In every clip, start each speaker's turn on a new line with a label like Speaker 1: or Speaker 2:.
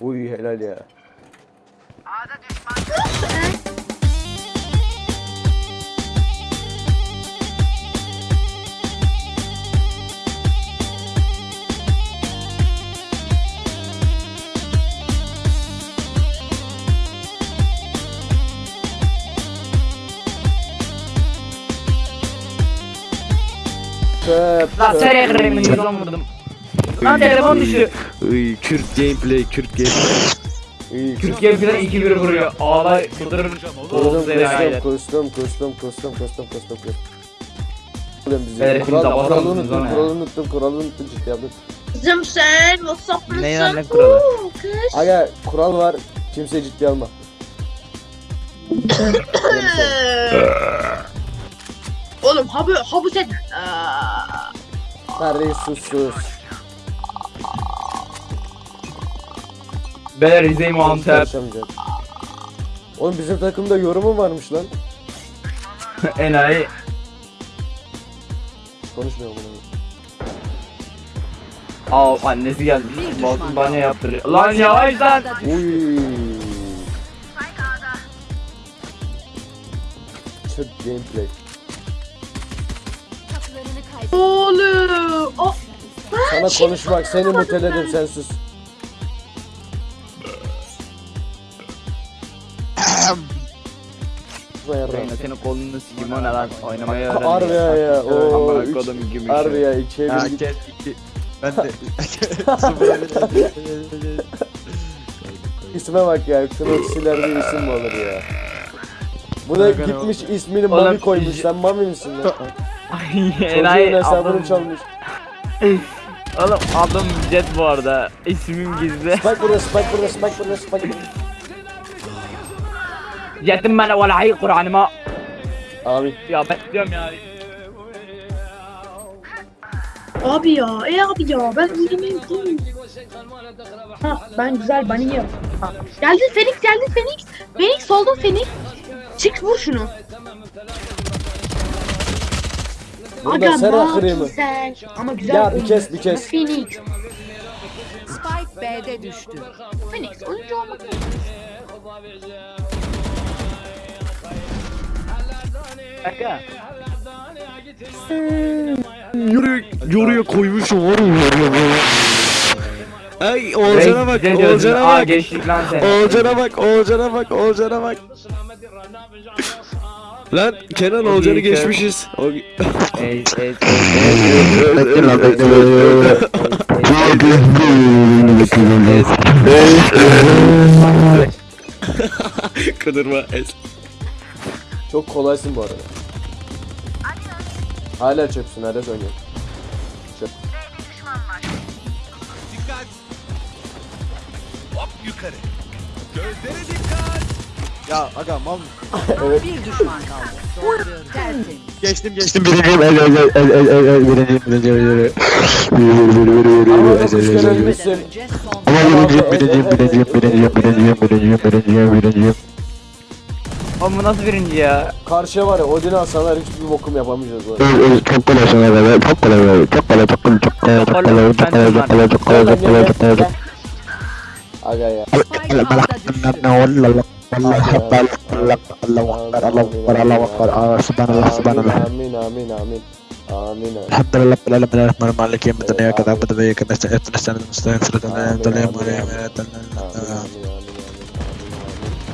Speaker 1: Uy helal ya. Ağda
Speaker 2: düşman.
Speaker 1: Lan
Speaker 2: sen ekremi şey yoramadım. Lan telefon düştü.
Speaker 3: Kürt gameplay, Kürt gameplay.
Speaker 1: Kürt
Speaker 2: gameplay 2 1 vuruyor. Ağla
Speaker 1: kıldırır.
Speaker 2: Oğlum seni
Speaker 1: aile. Kostum kostum
Speaker 2: kostum
Speaker 1: kostum
Speaker 2: kostum
Speaker 1: kuralı unuttum, kuralı unuttum, kuralı unuttum ciddi yaptım.
Speaker 4: Kızım sen WhatsApp mısın?
Speaker 2: Neyin anne kuralı?
Speaker 1: Aga kural var, kimse ciddi alma.
Speaker 4: Oğlum habu habu sen.
Speaker 1: Kardeş sus sus.
Speaker 2: Beyler Rize'yi Antep.
Speaker 1: Karışamayacak. Oğlum bizim takımda yorumu varmış lan.
Speaker 2: Enayi.
Speaker 1: Konuşmuyor bunu.
Speaker 2: Aa annesi gelmiş. Balkın banyo yaptırıyor. Lan yavaş lan.
Speaker 1: Uy. Çöp gameplay.
Speaker 4: Oğlum. Oh.
Speaker 1: Sana konuşmak, seni muteledim sen sus. Vay yarrağım.
Speaker 2: Reyna senin kolunu sikeyim o ne lan oynamayı öğren.
Speaker 1: Harbi ya ya. Oo,
Speaker 2: Amına
Speaker 1: üç-
Speaker 2: kodum gibi.
Speaker 1: Harbi ya ikiye
Speaker 3: Ha,
Speaker 1: bir git.
Speaker 3: gel iki. Ben de.
Speaker 1: İsme bak ya. Knoxilerde isim mi olur ya? Bu da
Speaker 3: Bakın
Speaker 1: gitmiş ismini Mami koymuş. Sen Mami misin lan? Çocuğun hesabını çalmış.
Speaker 2: oğlum adım Jet bu arada. İsmim gizli.
Speaker 1: Spike burada, Spike burada, Spike burada, Spike burada.
Speaker 2: Ya demme ve la
Speaker 1: hayy Kur'an'ıma.
Speaker 2: Ya ben diyorum ya.
Speaker 4: Abi ya, e abi ya ben izlemeyi unuttum. Ha ben güzel bunny yiyorum. Ha. Geldin Fenix, geldin Fenix. Fenix oldun Fenix. Çık vur şunu.
Speaker 1: Burada Aga Sera
Speaker 4: bak güzel. Ama güzel
Speaker 1: Ya bir
Speaker 4: oyun.
Speaker 1: kes, bir kes.
Speaker 4: Phoenix.
Speaker 5: Spike B'de düştü.
Speaker 4: Phoenix oyuncu olmak mı?
Speaker 2: Kanka.
Speaker 3: Yürü, yürüye koymuş var Ay Oğulcan'a bak, Oğulcan'a bak. Oğulcan'a bak, Oğulcan'a bak, Oğulcan'a bak. Lan Kenan Oğulcan'ı geçmişiz. Kıdırma es.
Speaker 1: Çok kolaysın bu arada. Hala çöpsün, hala oynuyor. Çöp.
Speaker 3: Ya aga mal
Speaker 5: Bir düşman kaldı. Tertemiz.
Speaker 3: Geçtim geçtim birinciyim. El el el el el el el birinciyim birinciyim.
Speaker 1: Ama
Speaker 3: birinciyim birinciyim birinciyim birinciyim birinciyim birinciyim birinciyim birinciyim.
Speaker 2: Oğlum bu nasıl birinci ya?
Speaker 1: Karşıya var ya Odin'i alsalar hiçbir bokum yapamayacağız bu arada.
Speaker 3: Öl öl çok kolay sana be çok kolay be çok kolay çok kolay çok kolay çok kolay çok kolay çok kolay çok kolay çok kolay çok kolay çok
Speaker 1: Aga ya.
Speaker 5: Spike A'da düştü.
Speaker 1: Amin amin amin. Amin amin.
Speaker 3: الحمد لله رب العالمين الرحمن الرحيم مالك يوم الدين اياك نعبد واياك نستعين اهدنا الصراط المستقيم صراط الذين انعمت عليهم غير المغضوب عليهم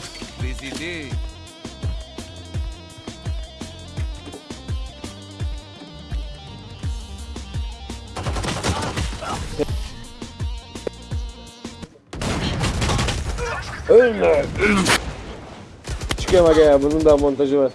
Speaker 1: Senhor presidir. Öyle. Çıkamak ya bunun da montajı var.